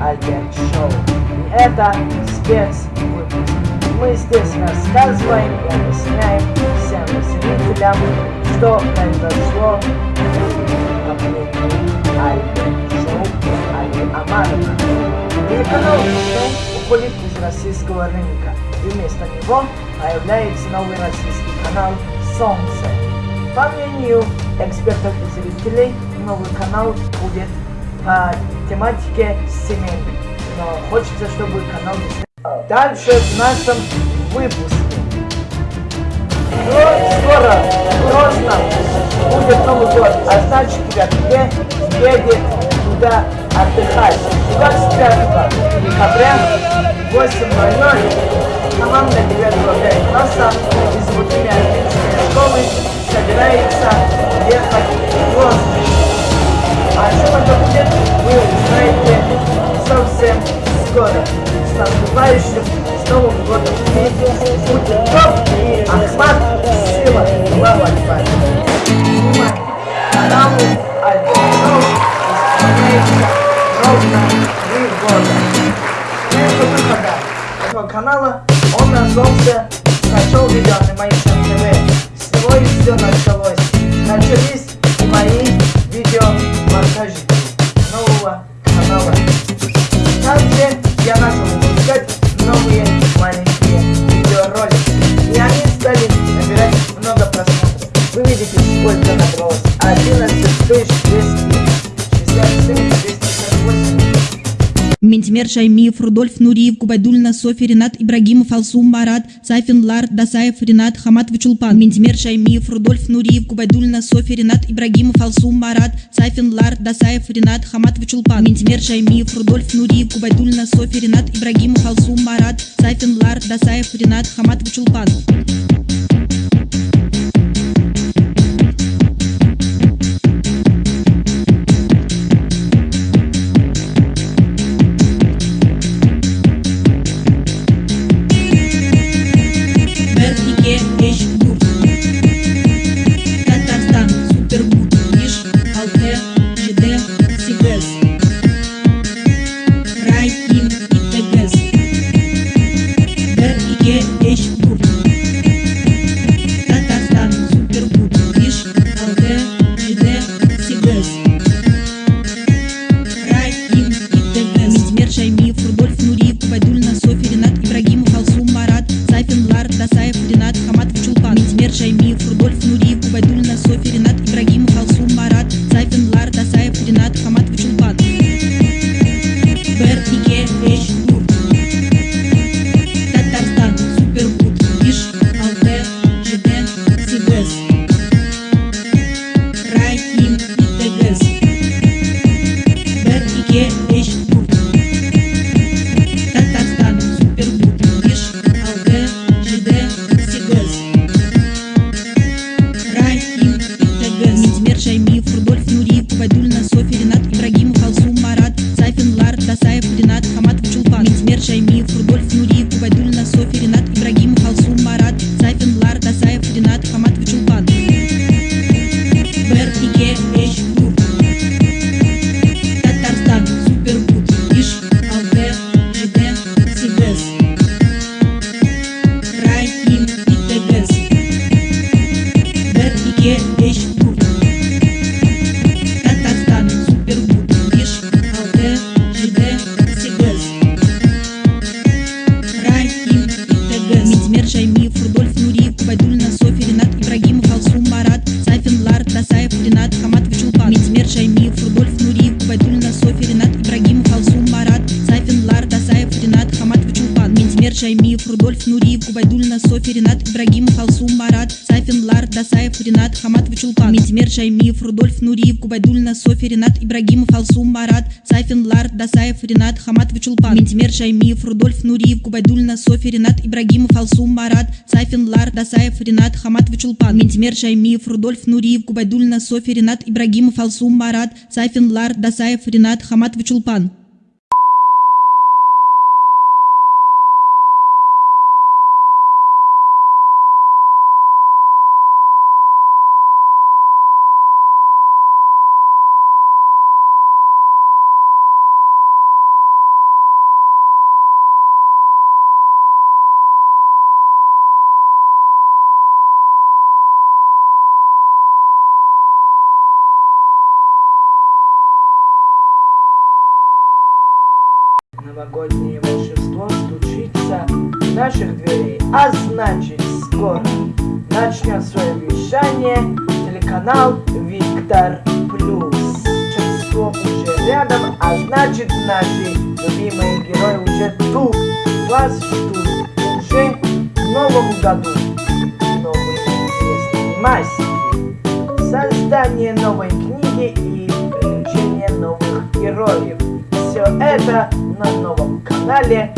Альберт Шоу. И это спецвыпуск. Мы здесь рассказываем и объясняем всем зрителям, что произошло в апреле Альберт Шоу Али Амарова. Телеканал Дисней уходит из российского рынка, и вместо него появляется новый российский канал «Солнце». По мнению экспертов и зрителей, новый канал будет по тематике семейной. Но хочется, чтобы канал Дальше в нашем выпуске. Но скоро, срочно будет Новый год, а значит, ребята, едет туда отдыхать. 25 декабря в 8.00 команда 9 класса из Бутыми школы собирается ехать в Лондон. А что это будет, вы узнаете совсем скоро. С наступающим, с Новым годом! Будет топ и Ахмат Сила. Акбар. Внимание! Каналу Альберт исполняется ровно три года. Канала он назвался «Нашел видео Animation TV». Ментимер Шаймиев, Рудольф Нуриев, Губайдульна, София, Ренат Ибрагимов, Алсум Марат, Сайфин Лар, Дасаев, Ренат Хаматович Улпан. Ментимер Шаймиев, Рудольф Нуриев, Губайдульна, София, Ренат Ибрагимов, Алсум Марат, Сайфин Лар, Дасаев, Ренат Хаматович Улпан. Ментимер Шаймиев, Рудольф Нуриев, Губайдульна, София, Ренат Ибрагимов, Алсум Марат, Сайфин Лар, Дасаев, Ренат Хаматович Улпан. Улпан Митмер Шаймиев Рудольф Нуриев Кубайдульна София Ренат Ибрагимов Алсум Марат Сайфин Лар Дасаев Ренат Хаматович Улпан Митмер Шаймиев Рудольф Нуриев Кубайдульна София Ренат Ибрагимов Алсум Марат Сайфин Лар Дасаев Ренат Хаматович Улпан Митмер Шаймиев Рудольф Нуриев Кубайдульна София Ренат Ибрагимов Алсум Марат Сайфин Лар Дасаев Ренат Хаматович Улпан Митмер Шаймиев Рудольф Нуриев Кубайдульна София Ренат Ибрагимов Алсум Марат Сайфин Лар Дасаев Ренат Хаматович Улпан Уже рядом, а значит наши любимые герои уже тут. Вас ждут уже в новом году. Новые интересные масики, создание новой книги и приключения новых героев. Все это на новом канале